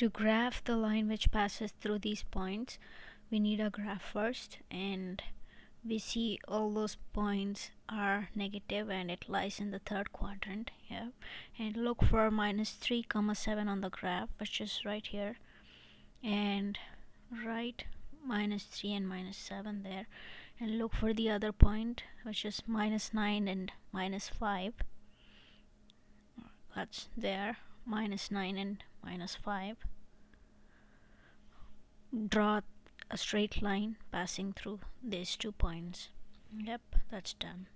to graph the line which passes through these points we need a graph first and we see all those points are negative and it lies in the third quadrant yeah. And look for minus 3 comma 7 on the graph which is right here. And write minus 3 and minus 7 there. And look for the other point which is minus 9 and minus 5 that's there minus 9 and minus 5 draw a straight line passing through these two points. Yep that's done